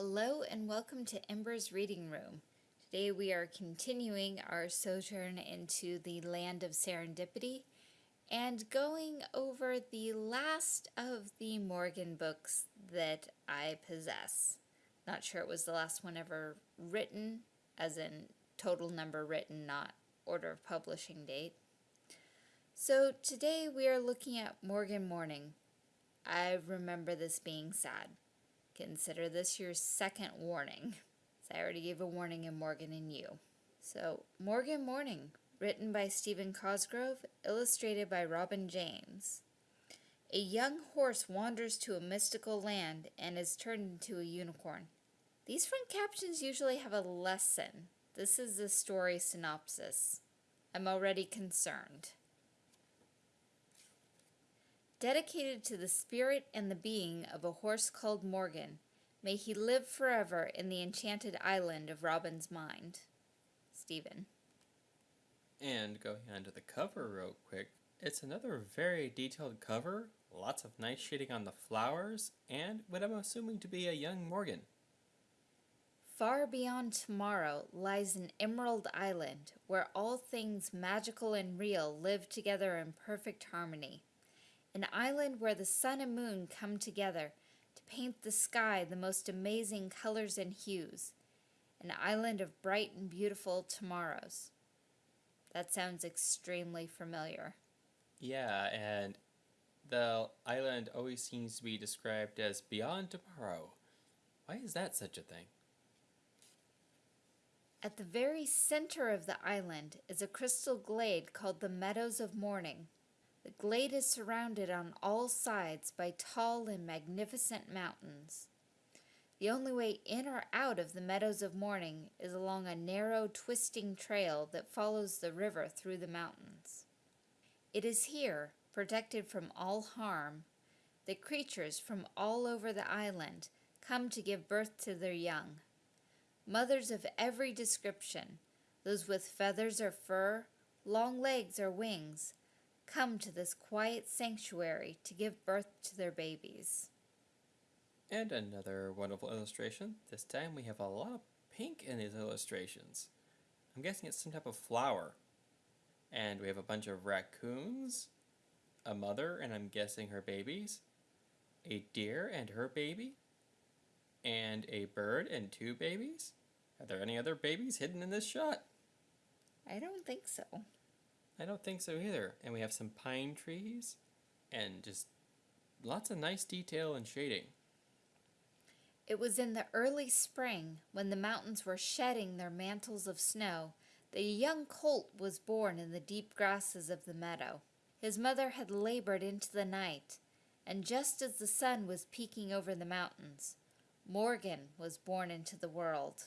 Hello and welcome to Ember's Reading Room. Today we are continuing our sojourn into the land of serendipity and going over the last of the Morgan books that I possess. Not sure it was the last one ever written, as in total number written, not order of publishing date. So today we are looking at Morgan Morning. I remember this being sad. Consider this your second warning. So I already gave a warning in Morgan and You. So, Morgan Morning, written by Stephen Cosgrove, illustrated by Robin James. A young horse wanders to a mystical land and is turned into a unicorn. These front captions usually have a lesson. This is the story synopsis. I'm already concerned. Dedicated to the spirit and the being of a horse called Morgan, may he live forever in the enchanted island of Robin's mind. Stephen. And going on to the cover real quick, it's another very detailed cover, lots of nice shading on the flowers, and what I'm assuming to be a young Morgan. Far beyond tomorrow lies an emerald island where all things magical and real live together in perfect harmony an island where the sun and moon come together to paint the sky the most amazing colors and hues, an island of bright and beautiful tomorrows. That sounds extremely familiar. Yeah, and the island always seems to be described as beyond tomorrow. Why is that such a thing? At the very center of the island is a crystal glade called the Meadows of Morning. The glade is surrounded on all sides by tall and magnificent mountains. The only way in or out of the Meadows of Morning is along a narrow, twisting trail that follows the river through the mountains. It is here, protected from all harm, that creatures from all over the island come to give birth to their young. Mothers of every description, those with feathers or fur, long legs or wings, come to this quiet sanctuary to give birth to their babies. And another wonderful illustration. This time we have a lot of pink in these illustrations. I'm guessing it's some type of flower. And we have a bunch of raccoons, a mother and I'm guessing her babies, a deer and her baby, and a bird and two babies. Are there any other babies hidden in this shot? I don't think so. I don't think so either. And we have some pine trees and just lots of nice detail and shading. It was in the early spring, when the mountains were shedding their mantles of snow, that a young colt was born in the deep grasses of the meadow. His mother had labored into the night, and just as the sun was peeking over the mountains, Morgan was born into the world.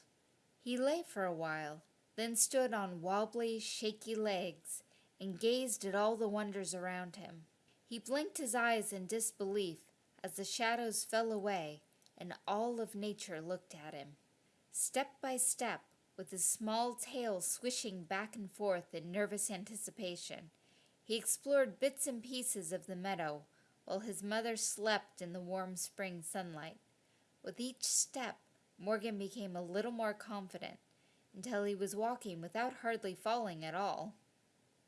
He lay for a while, then stood on wobbly, shaky legs, and gazed at all the wonders around him. He blinked his eyes in disbelief as the shadows fell away and all of nature looked at him. Step by step, with his small tail swishing back and forth in nervous anticipation, he explored bits and pieces of the meadow while his mother slept in the warm spring sunlight. With each step, Morgan became a little more confident until he was walking without hardly falling at all.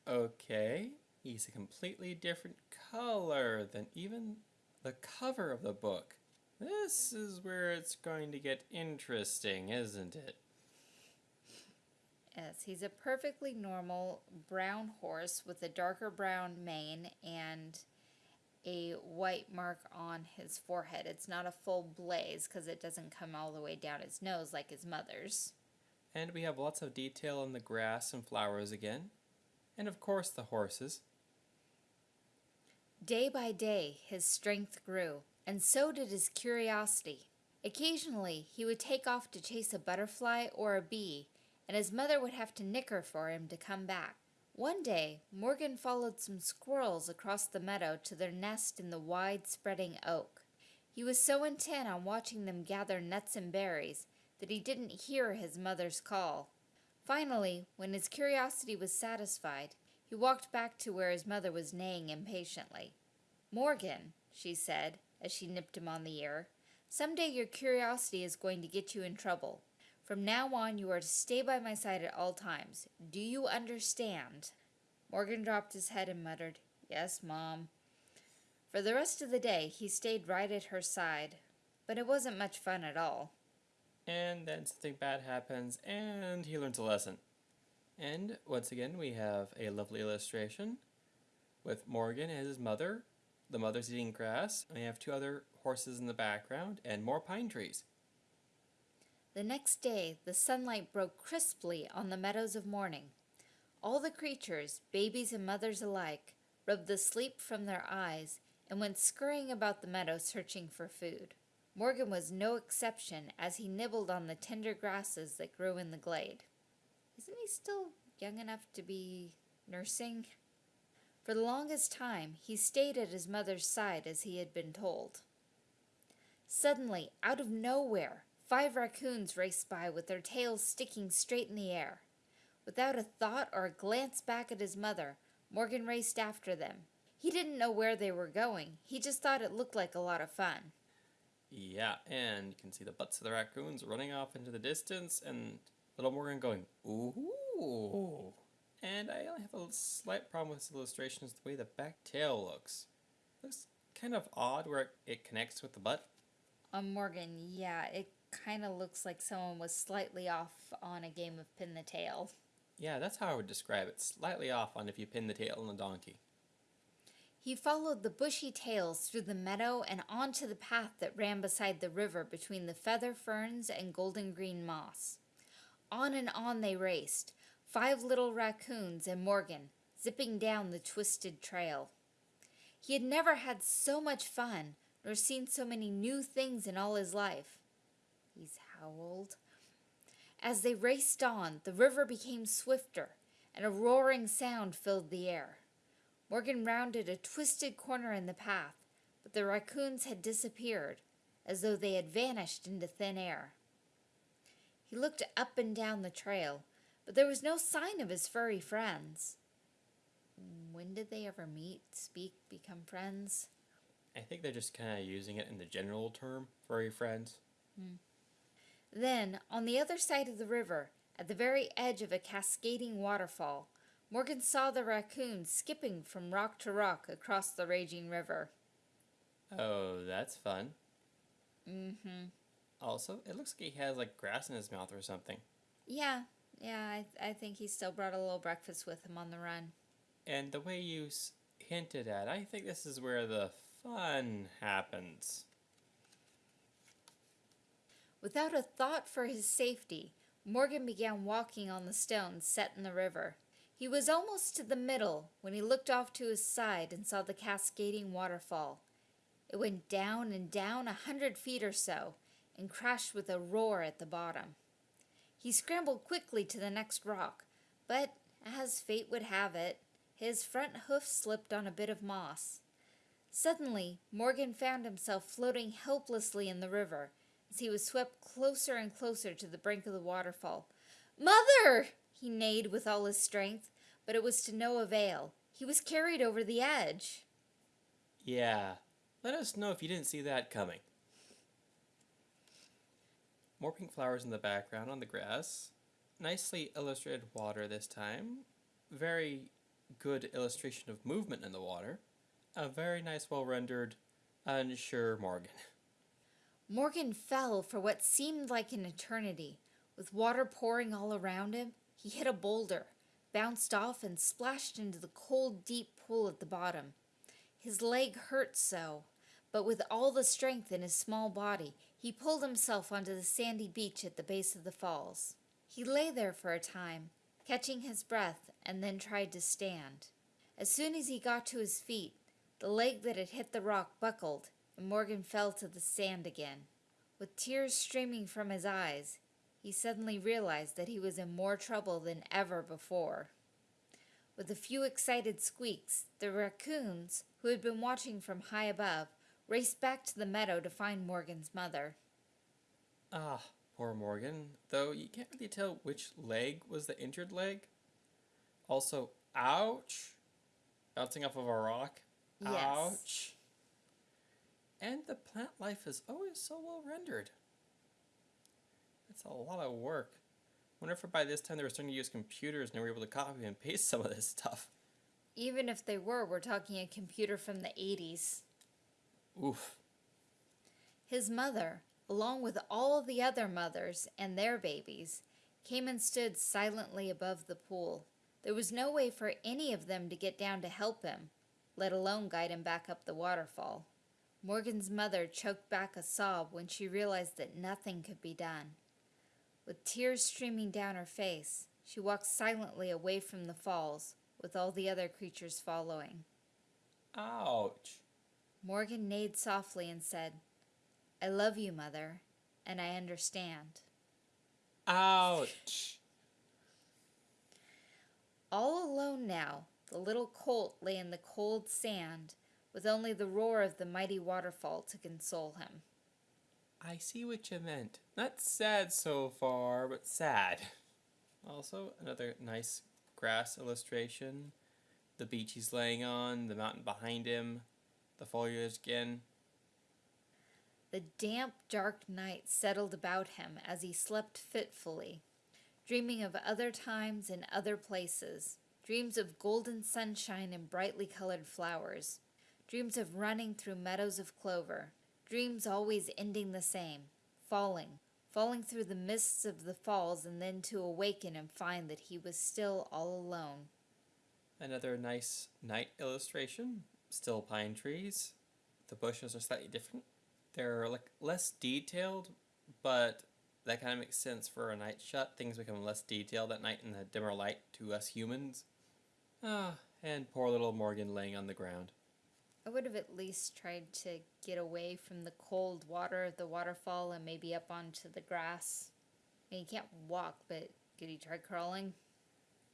Okay, he's a completely different color than even the cover of the book. This is where it's going to get interesting, isn't it? Yes, he's a perfectly normal brown horse with a darker brown mane and a white mark on his forehead. It's not a full blaze because it doesn't come all the way down his nose like his mother's. And we have lots of detail on the grass and flowers again and of course the horses. Day by day his strength grew, and so did his curiosity. Occasionally he would take off to chase a butterfly or a bee, and his mother would have to nicker for him to come back. One day, Morgan followed some squirrels across the meadow to their nest in the wide spreading oak. He was so intent on watching them gather nuts and berries that he didn't hear his mother's call. Finally, when his curiosity was satisfied, he walked back to where his mother was neighing impatiently. Morgan, she said, as she nipped him on the ear, Someday your curiosity is going to get you in trouble. From now on, you are to stay by my side at all times. Do you understand? Morgan dropped his head and muttered, Yes, Mom. For the rest of the day, he stayed right at her side, but it wasn't much fun at all. And then something bad happens, and he learns a lesson. And once again, we have a lovely illustration with Morgan and his mother. The mother's eating grass, and we have two other horses in the background, and more pine trees. The next day, the sunlight broke crisply on the meadows of morning. All the creatures, babies and mothers alike, rubbed the sleep from their eyes and went scurrying about the meadow searching for food. Morgan was no exception as he nibbled on the tender grasses that grew in the glade. Isn't he still young enough to be nursing? For the longest time, he stayed at his mother's side as he had been told. Suddenly, out of nowhere, five raccoons raced by with their tails sticking straight in the air. Without a thought or a glance back at his mother, Morgan raced after them. He didn't know where they were going, he just thought it looked like a lot of fun. Yeah, and you can see the butts of the raccoons running off into the distance, and little Morgan going, ooh. And I only have a slight problem with this illustration is the way the back tail looks. looks kind of odd where it, it connects with the butt. On Morgan, yeah, it kind of looks like someone was slightly off on a game of pin the tail. Yeah, that's how I would describe it. Slightly off on if you pin the tail on a donkey. He followed the bushy tails through the meadow and onto the path that ran beside the river between the feather ferns and golden green moss. On and on they raced, five little raccoons and Morgan, zipping down the twisted trail. He had never had so much fun nor seen so many new things in all his life. He's howled. As they raced on, the river became swifter, and a roaring sound filled the air. Morgan rounded a twisted corner in the path, but the raccoons had disappeared, as though they had vanished into thin air. He looked up and down the trail, but there was no sign of his furry friends. When did they ever meet, speak, become friends? I think they're just kind of using it in the general term, furry friends. Hmm. Then, on the other side of the river, at the very edge of a cascading waterfall, Morgan saw the raccoon skipping from rock to rock across the raging river. Oh, that's fun. Mm-hmm. Also, it looks like he has like grass in his mouth or something. Yeah, yeah, I, I think he still brought a little breakfast with him on the run. And the way you s- hinted at, I think this is where the fun happens. Without a thought for his safety, Morgan began walking on the stones set in the river. He was almost to the middle when he looked off to his side and saw the cascading waterfall. It went down and down a hundred feet or so and crashed with a roar at the bottom. He scrambled quickly to the next rock, but as fate would have it, his front hoof slipped on a bit of moss. Suddenly, Morgan found himself floating helplessly in the river as he was swept closer and closer to the brink of the waterfall. Mother! he neighed with all his strength, but it was to no avail. He was carried over the edge. Yeah, let us know if you didn't see that coming. More pink flowers in the background on the grass. Nicely illustrated water this time. Very good illustration of movement in the water. A very nice, well rendered, unsure Morgan. Morgan fell for what seemed like an eternity. With water pouring all around him, he hit a boulder, bounced off, and splashed into the cold, deep pool at the bottom. His leg hurt so, but with all the strength in his small body, he pulled himself onto the sandy beach at the base of the falls. He lay there for a time, catching his breath, and then tried to stand. As soon as he got to his feet, the leg that had hit the rock buckled, and Morgan fell to the sand again. With tears streaming from his eyes, he suddenly realized that he was in more trouble than ever before. With a few excited squeaks, the raccoons, who had been watching from high above, raced back to the meadow to find Morgan's mother. Ah, poor Morgan. Though you can't really tell which leg was the injured leg. Also, ouch! Bouncing off of a rock. Yes. Ouch. And the plant life is always so well rendered. It's a lot of work. wonder if by this time they were starting to use computers and they were able to copy and paste some of this stuff. Even if they were, we're talking a computer from the 80s. Oof. His mother, along with all the other mothers and their babies, came and stood silently above the pool. There was no way for any of them to get down to help him, let alone guide him back up the waterfall. Morgan's mother choked back a sob when she realized that nothing could be done. With tears streaming down her face, she walked silently away from the falls, with all the other creatures following. Ouch. Morgan neighed softly and said, I love you, Mother, and I understand. Ouch. All alone now, the little colt lay in the cold sand, with only the roar of the mighty waterfall to console him. I see what you meant. Not sad so far, but sad. Also, another nice grass illustration. The beach he's laying on, the mountain behind him, the foliage again. The damp, dark night settled about him as he slept fitfully, dreaming of other times and other places, dreams of golden sunshine and brightly colored flowers, dreams of running through meadows of clover, dreams always ending the same, falling, falling through the mists of the falls and then to awaken and find that he was still all alone. Another nice night illustration. Still pine trees. The bushes are slightly different. They're like less detailed, but that kind of makes sense for a night shot. Things become less detailed at night in the dimmer light to us humans. Ah, and poor little Morgan laying on the ground. I would have at least tried to get away from the cold water of the waterfall and maybe up onto the grass. I mean, he can't walk, but could he try crawling?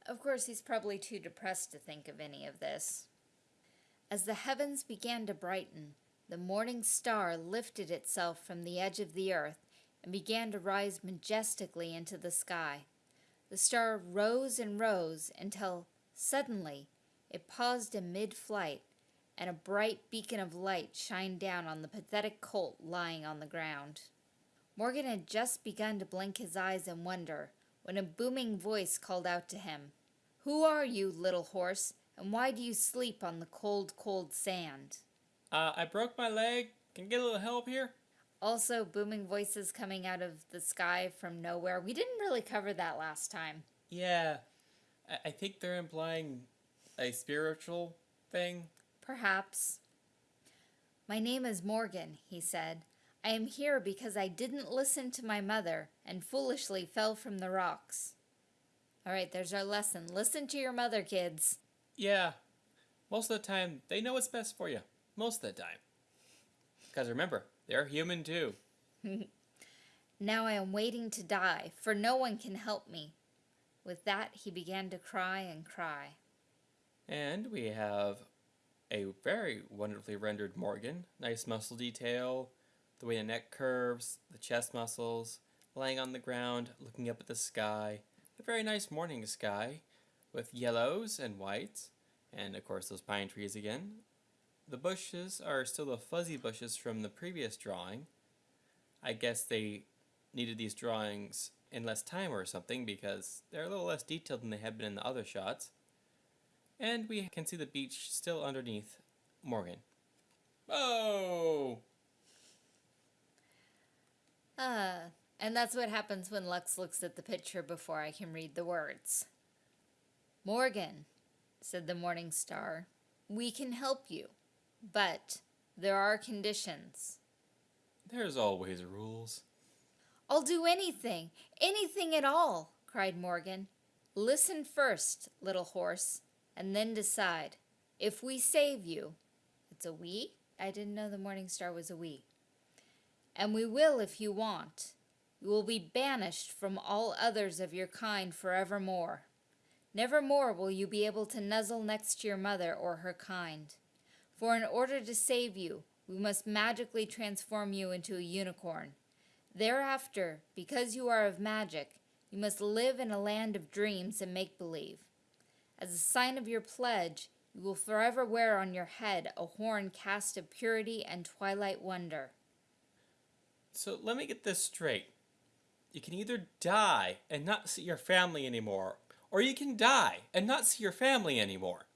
Of course, he's probably too depressed to think of any of this. As the heavens began to brighten, the morning star lifted itself from the edge of the earth and began to rise majestically into the sky. The star rose and rose until, suddenly, it paused in mid flight and a bright beacon of light shined down on the pathetic colt lying on the ground. Morgan had just begun to blink his eyes in wonder when a booming voice called out to him, Who are you, little horse, and why do you sleep on the cold, cold sand? Uh, I broke my leg. Can I get a little help here? Also, booming voices coming out of the sky from nowhere. We didn't really cover that last time. Yeah. I, I think they're implying a spiritual thing. Perhaps. My name is Morgan, he said. I am here because I didn't listen to my mother and foolishly fell from the rocks. All right, there's our lesson. Listen to your mother, kids. Yeah. Most of the time, they know what's best for you. Most of the time. Because remember, they're human too. now I am waiting to die, for no one can help me. With that, he began to cry and cry. And we have a very wonderfully rendered Morgan. Nice muscle detail, the way the neck curves, the chest muscles, laying on the ground, looking up at the sky. A very nice morning sky with yellows and whites, and of course those pine trees again. The bushes are still the fuzzy bushes from the previous drawing. I guess they needed these drawings in less time or something because they're a little less detailed than they had been in the other shots. And we can see the beach still underneath Morgan. Oh! Ah, and that's what happens when Lux looks at the picture before I can read the words. Morgan, said the Morning Star, we can help you, but there are conditions. There's always rules. I'll do anything, anything at all, cried Morgan. Listen first, little horse, and then decide. If we save you, it's a we? I didn't know the Morning Star was a we. And we will if you want. You will be banished from all others of your kind forevermore. Nevermore will you be able to nuzzle next to your mother or her kind. For in order to save you, we must magically transform you into a unicorn. Thereafter, because you are of magic, you must live in a land of dreams and make-believe. As a sign of your pledge, You will forever wear on your head a horn cast of purity and twilight wonder. So let me get this straight. You can either die and not see your family anymore, or you can die and not see your family anymore.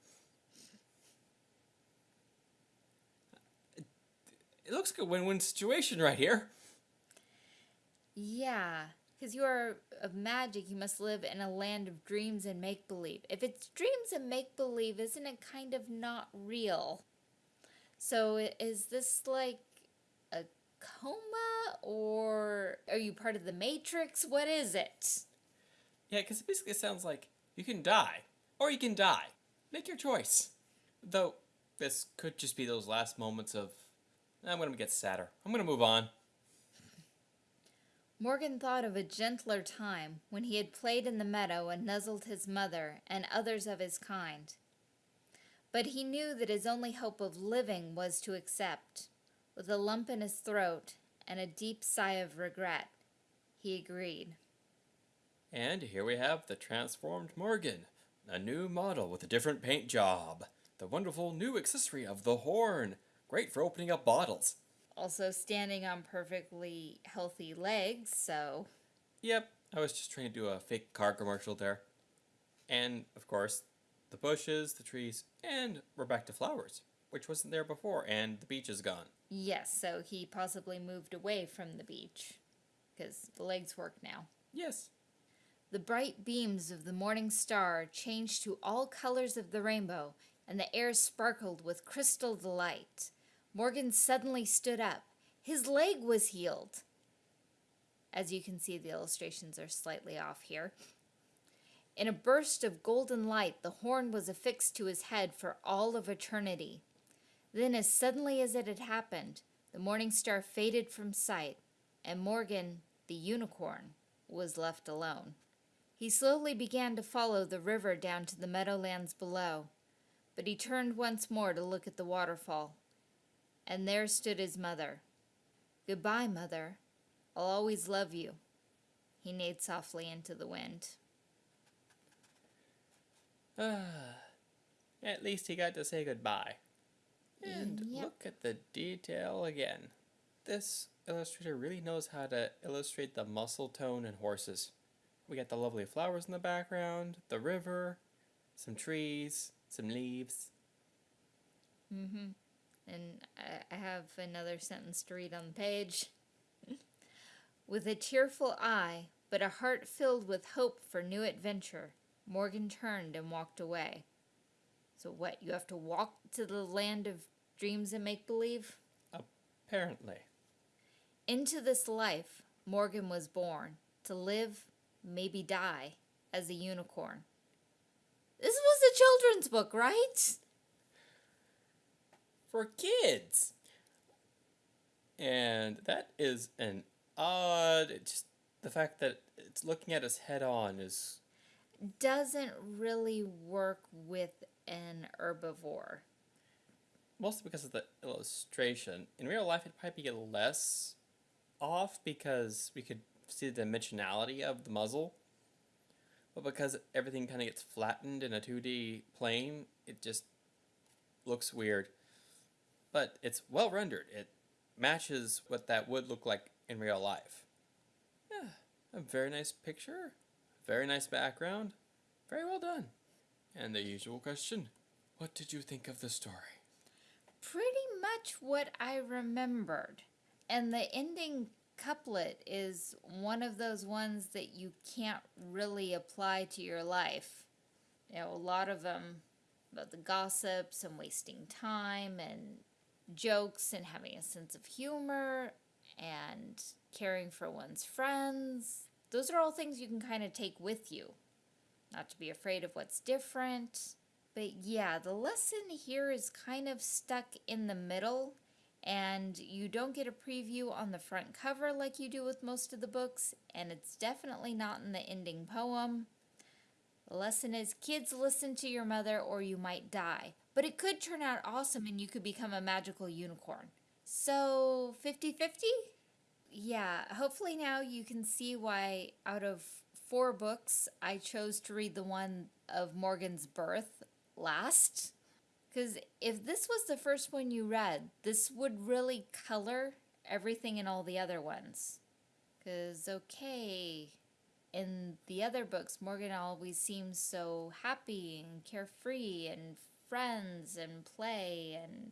It looks like a win win situation right here. Yeah, because you are of magic, you must live in a land of dreams and make believe. If it's dreams and make believe, isn't it kind of not real? So is this like a coma or are you part of the Matrix? What is it? Yeah, because it basically sounds like you can die, or you can die. Make your choice. Though, this could just be those last moments of, eh, I'm going to get sadder. I'm going to move on. Morgan thought of a gentler time when he had played in the meadow and nuzzled his mother and others of his kind. But he knew that his only hope of living was to accept. With a lump in his throat and a deep sigh of regret, he agreed. And here we have the transformed Morgan, a new model with a different paint job. The wonderful new accessory of the horn, great for opening up bottles. Also standing on perfectly healthy legs, so Yep, I was just trying to do a fake car commercial there. And, of course, the bushes, the trees, and we're back to flowers, which wasn't there before, and the beach is gone. yes, so he possibly moved away from the beach because the legs work now. Yes, The bright beams of the morning star changed to all colors of the rainbow, and the air sparkled with crystal delight. Morgan suddenly stood up. His leg was healed. As you can see, the illustrations are slightly off here. In a burst of golden light, the horn was affixed to his head for all of eternity. Then, as suddenly as it had happened, the morning star faded from sight, and Morgan, the unicorn, was left alone. He slowly began to follow the river down to the meadowlands below, but he turned once more to look at the waterfall. And there stood his mother. Goodbye, mother. I'll always love you. He neighed softly into the wind. Ah, at least he got to say goodbye. And Yep. look at the detail again. This illustrator really knows how to illustrate the muscle tone in horses. We got the lovely flowers in the background, the river, some trees, some leaves. Mm-hmm. And I- have another sentence to read on the page. with a tearful eye, but a heart filled with hope for new adventure, Morgan turned and walked away. So what? You have to walk to the land of dreams and make believe? Apparently. Into this life, Morgan was born to live, maybe die, as a unicorn. This was a children's book, right? For kids! And that is an odd. Just the fact that it's looking at us head on is Doesn't really work with an herbivore. mostly because of the illustration. In real life, it'd probably be less off because we could see the dimensionality of the muzzle. But because everything kind of gets flattened in a 2D plane, it just looks weird. But it's well rendered. It matches what that would look like in real life. Yeah, a very nice picture, very nice background, very well done. And the usual question what did you think of the story? Pretty much what I remembered. And the ending couplet is one of those ones that you can't really apply to your life. You know, a lot of them about the gossips and wasting time and jokes and having a sense of humor and caring for one's friends. Those are all things you can kind of take with you. Not to be afraid of what's different. But yeah, the lesson here is kind of stuck in the middle, and you don't get a preview on the front cover like you do with most of the books, and it's definitely not in the ending poem. The lesson is kids listen to your mother or you might die. But it could turn out awesome and you could become a magical unicorn. So 50 50? Yeah, hopefully now you can see why out of four books I chose to read the one of Morgan's birth last. Because if this was the first one you read, this would really color everything in all the other ones. Because, okay, in the other books, Morgan always seems so happy and carefree and friends and play and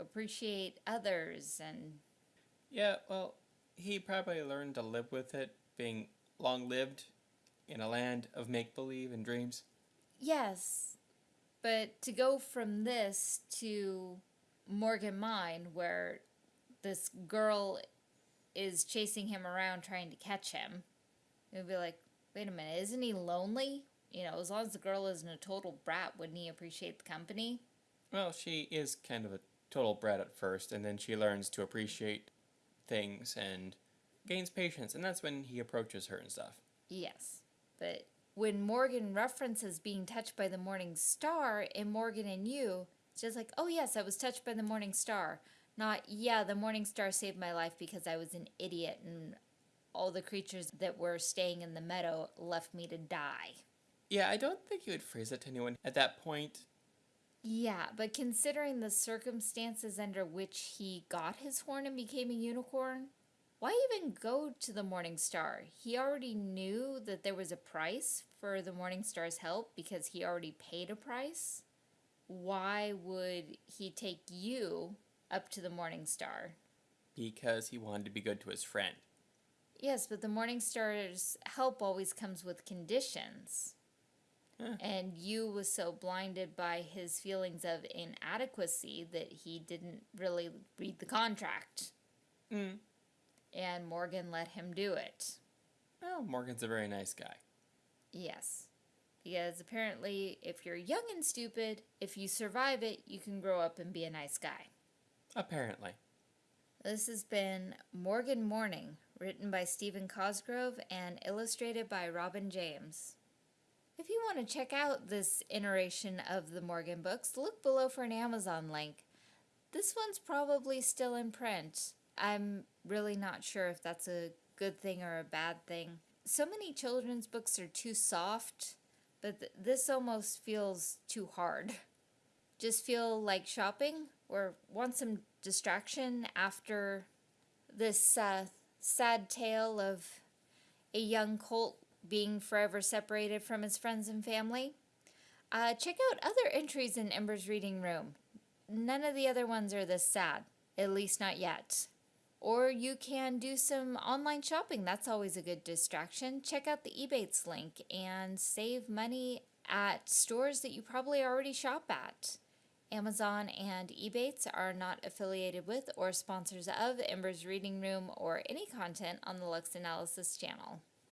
appreciate others and Yeah, well, he probably learned to live with it, being long lived in a land of make believe and dreams. Yes, but to go from this to Morgan Mine, where this girl is chasing him around trying to catch him, it would be like, wait a minute, isn't he lonely? You know, as long as the girl isn't a total brat, wouldn't he appreciate the company? Well, she is kind of a total brat at first, and then she learns to appreciate things and gains patience, and that's when he approaches her and stuff. Yes, but when Morgan references being touched by the morning star in Morgan and You, it's just like, oh yes, I was touched by the morning star. Not, yeah, the morning star saved my life because I was an idiot and all the creatures that were staying in the meadow left me to die. Yeah, I don't think you would phrase it to anyone at that point. Yeah, but considering the circumstances under which he got his horn and became a unicorn, why even go to the Morning Star? He already knew that there was a price for the Morning Star's help because he already paid a price. Why would he take you up to the Morning Star? Because he wanted to be good to his friend. Yes, but the Morning Star's help always comes with conditions. And you was so blinded by his feelings of inadequacy that he didn't really read the contract. Mm. And Morgan let him do it. Well, Morgan's a very nice guy. Yes. Because apparently, if you're young and stupid, if you survive it, you can grow up and be a nice guy. Apparently. This has been Morgan Morning, written by Stephen Cosgrove and illustrated by Robin James. If you want to check out this iteration of the Morgan books, look below for an Amazon link. This one's probably still in print. I'm really not sure if that's a good thing or a bad thing. So many children's books are too soft, but th- this almost feels too hard. Just feel like shopping or want some distraction after this uh, sad tale of a young colt being forever separated from his friends and family. Uh, check out other entries in Ember's reading room. None of the other ones are this sad, at least not yet. Or you can do some online shopping. That's always a good distraction. Check out the Ebates link and save money at stores that you probably already shop at. Amazon and Ebates are not affiliated with or sponsors of Ember's Reading Room or any content on the Lux Analysis channel.